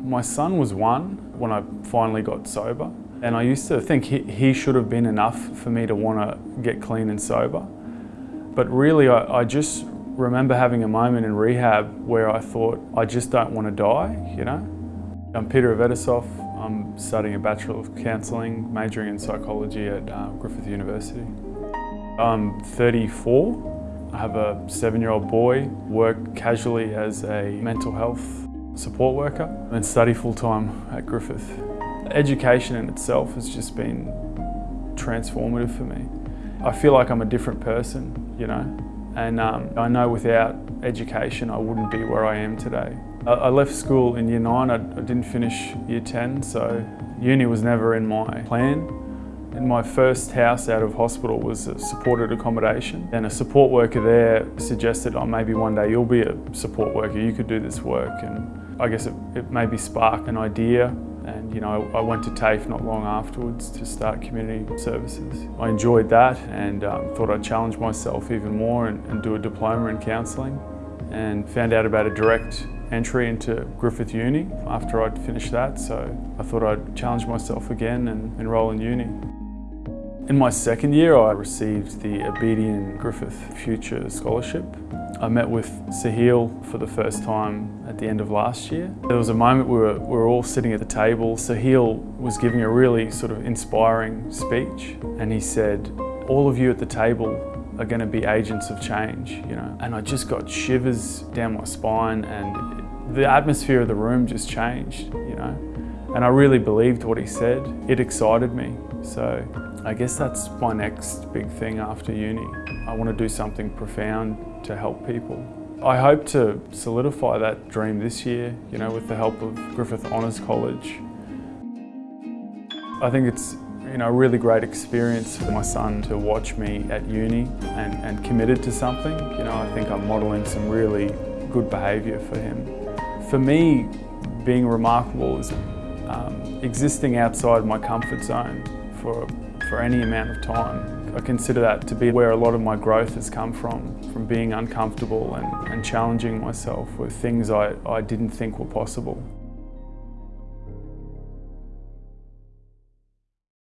My son was one when I finally got sober and I used to think he, he should have been enough for me to want to get clean and sober. But really I, I just remember having a moment in rehab where I thought I just don't want to die, you know. I'm Peter Avetisov. I'm studying a Bachelor of Counselling, majoring in psychology at uh, Griffith University. I'm 34. I have a seven-year-old boy, work casually as a mental health support worker and study full-time at Griffith. Education in itself has just been transformative for me. I feel like I'm a different person, you know, and um, I know without education I wouldn't be where I am today. I, I left school in year nine, I, I didn't finish year 10, so uni was never in my plan. And my first house out of hospital was a supported accommodation and a support worker there suggested, oh, maybe one day you'll be a support worker, you could do this work. And I guess it, it maybe sparked an idea and you know I went to TAFE not long afterwards to start community services. I enjoyed that and um, thought I'd challenge myself even more and, and do a diploma in counselling and found out about a direct entry into Griffith Uni after I'd finished that so I thought I'd challenge myself again and enrol in uni. In my second year I received the Abedian Griffith Future Scholarship. I met with Soheil for the first time at the end of last year. There was a moment we were, we were all sitting at the table. Soheil was giving a really sort of inspiring speech and he said, all of you at the table are going to be agents of change, you know. And I just got shivers down my spine and the atmosphere of the room just changed, you know. And I really believed what he said. It excited me. So I guess that's my next big thing after uni. I want to do something profound to help people. I hope to solidify that dream this year, you know, with the help of Griffith Honours College. I think it's you know, a really great experience for my son to watch me at uni and, and committed to something. You know, I think I'm modelling some really good behaviour for him. For me, being remarkable is um, existing outside my comfort zone for for any amount of time. I consider that to be where a lot of my growth has come from, from being uncomfortable and, and challenging myself with things I, I didn't think were possible.